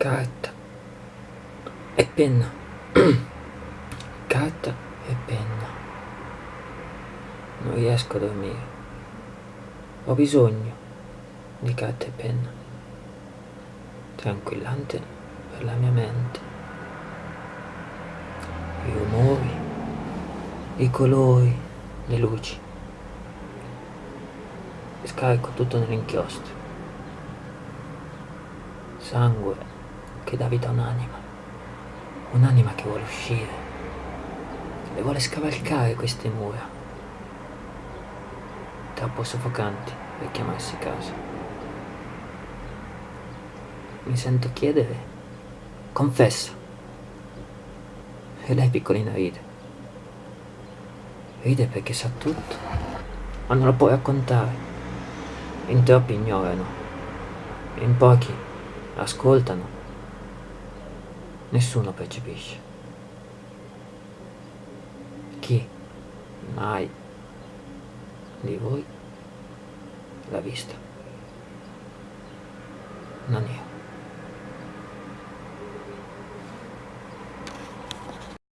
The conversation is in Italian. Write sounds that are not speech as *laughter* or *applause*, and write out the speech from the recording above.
carta e penna. *clears throat* Carta e penna. Non riesco a dormire. Ho bisogno di carta e penna. Tranquillante per la mia mente. I rumori i colori le luci. Scarico tutto nell'inchiostro. Sangue che dà vita a un'anima, un'anima che vuole uscire, e vuole scavalcare queste mura, troppo soffocanti per chiamarsi casa. Mi sento chiedere, confessa. E lei piccolina ride. Ride perché sa tutto, ma non lo può raccontare. In troppi ignorano, in pochi ascoltano nessuno percepisce. Chi mai di voi l'ha vista? Non io.